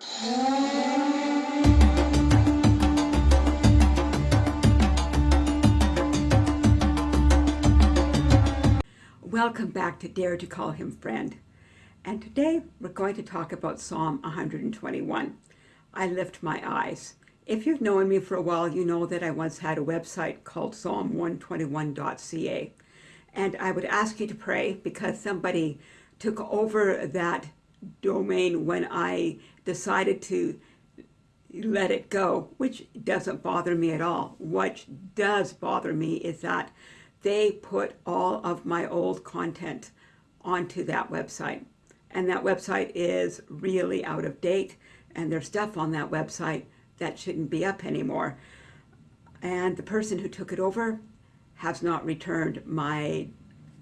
Welcome back to Dare to Call Him Friend. And today we're going to talk about Psalm 121. I lift my eyes. If you've known me for a while, you know that I once had a website called psalm121.ca. And I would ask you to pray because somebody took over that domain when I decided to let it go, which doesn't bother me at all. What does bother me is that they put all of my old content onto that website. And that website is really out of date and there's stuff on that website that shouldn't be up anymore. And the person who took it over has not returned my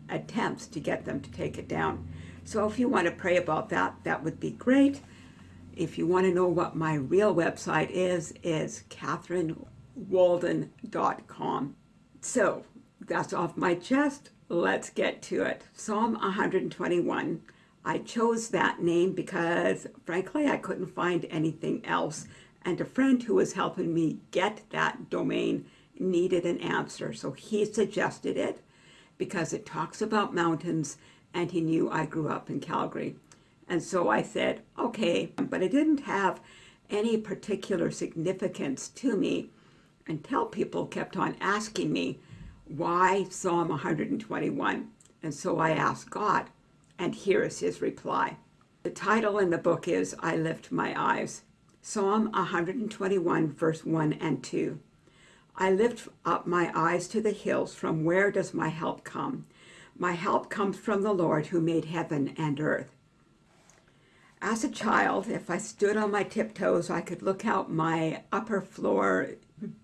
attempts to get them to take it down. So if you want to pray about that, that would be great. If you want to know what my real website is, is catherinewalden.com. So that's off my chest. Let's get to it. Psalm 121. I chose that name because, frankly, I couldn't find anything else and a friend who was helping me get that domain needed an answer. So he suggested it because it talks about mountains and he knew I grew up in Calgary. And so I said, okay, but it didn't have any particular significance to me until people kept on asking me, why Psalm 121? And so I asked God, and here is his reply. The title in the book is I Lift My Eyes. Psalm 121, verse 1 and 2. I lift up my eyes to the hills. From where does my help come? My help comes from the Lord who made heaven and earth. As a child, if I stood on my tiptoes, I could look out my upper floor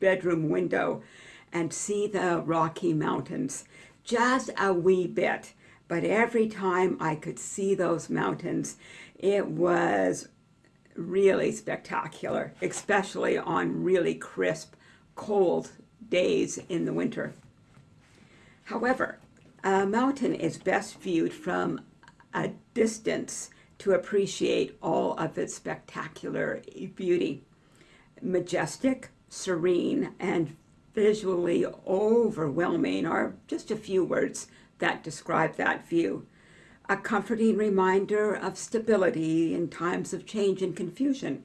bedroom window and see the Rocky Mountains just a wee bit. But every time I could see those mountains, it was really spectacular, especially on really crisp, cold days in the winter. However, a mountain is best viewed from a distance to appreciate all of its spectacular beauty. Majestic, serene, and visually overwhelming are just a few words that describe that view a comforting reminder of stability in times of change and confusion.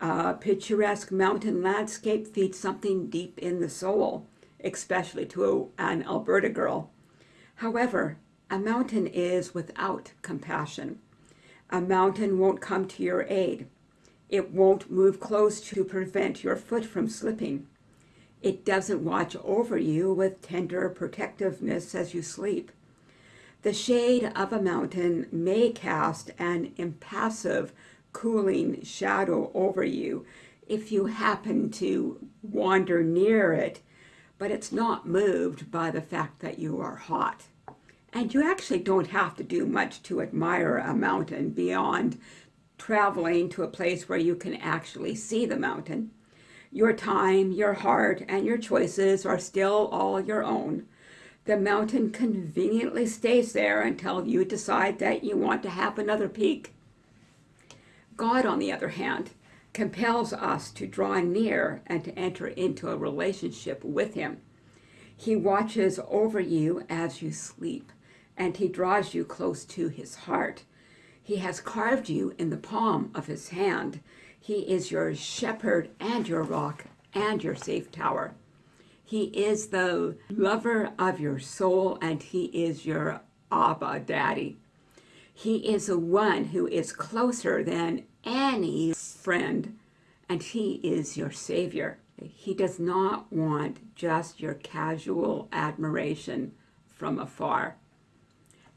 A picturesque mountain landscape feeds something deep in the soul, especially to an Alberta girl. However, a mountain is without compassion. A mountain won't come to your aid. It won't move close to prevent your foot from slipping. It doesn't watch over you with tender protectiveness as you sleep. The shade of a mountain may cast an impassive, cooling shadow over you if you happen to wander near it, but it's not moved by the fact that you are hot. And you actually don't have to do much to admire a mountain beyond traveling to a place where you can actually see the mountain. Your time, your heart, and your choices are still all your own the mountain conveniently stays there until you decide that you want to have another peek. God, on the other hand, compels us to draw near and to enter into a relationship with him. He watches over you as you sleep, and he draws you close to his heart. He has carved you in the palm of his hand. He is your shepherd and your rock and your safe tower. He is the lover of your soul and he is your Abba Daddy. He is the one who is closer than any friend and he is your Savior. He does not want just your casual admiration from afar.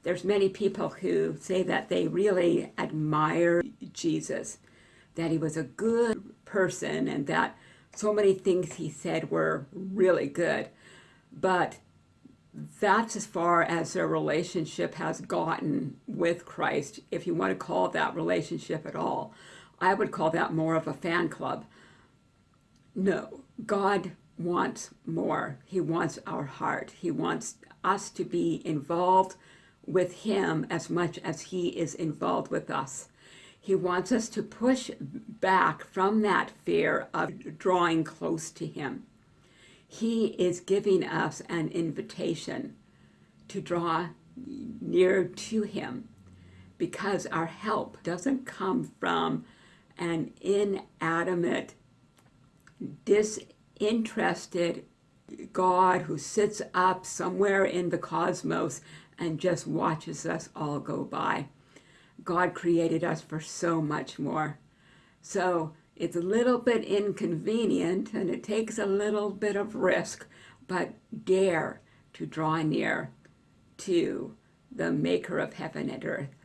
There's many people who say that they really admire Jesus, that he was a good person and that so many things he said were really good, but that's as far as their relationship has gotten with Christ, if you want to call that relationship at all. I would call that more of a fan club. No, God wants more. He wants our heart. He wants us to be involved with him as much as he is involved with us. He wants us to push back from that fear of drawing close to Him. He is giving us an invitation to draw near to Him because our help doesn't come from an inanimate, disinterested God who sits up somewhere in the cosmos and just watches us all go by. God created us for so much more. So it's a little bit inconvenient and it takes a little bit of risk, but dare to draw near to the maker of heaven and earth